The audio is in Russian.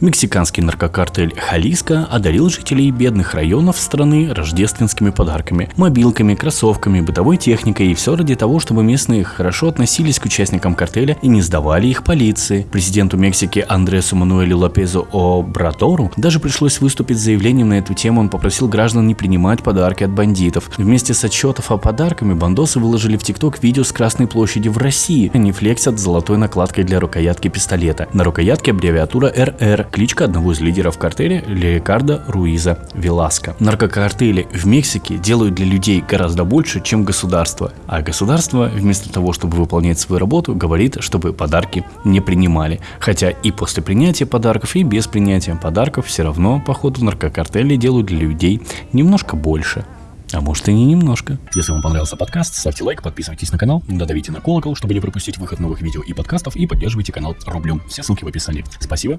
Мексиканский наркокартель Халиска одарил жителей бедных районов страны рождественскими подарками, мобилками, кроссовками, бытовой техникой и все ради того, чтобы местные хорошо относились к участникам картеля и не сдавали их полиции. Президенту Мексики Андресу Мануэлю Лопезу Обратору даже пришлось выступить с заявлением на эту тему. Он попросил граждан не принимать подарки от бандитов. Вместе с отчетов о подарками бандосы выложили в ТикТок видео с Красной площади в России. Они флексят золотой накладкой для рукоятки пистолета. На рукоятке аббревиатура РР кличка одного из лидеров картеля Рикардо Руиза Веласко. Наркокартели в Мексике делают для людей гораздо больше, чем государство. А государство, вместо того, чтобы выполнять свою работу, говорит, чтобы подарки не принимали. Хотя и после принятия подарков, и без принятия подарков все равно, походу, наркокартели делают для людей немножко больше. А может и не немножко. Если вам понравился подкаст, ставьте лайк, подписывайтесь на канал, додавите на колокол, чтобы не пропустить выход новых видео и подкастов, и поддерживайте канал рублем. Все ссылки в описании. Спасибо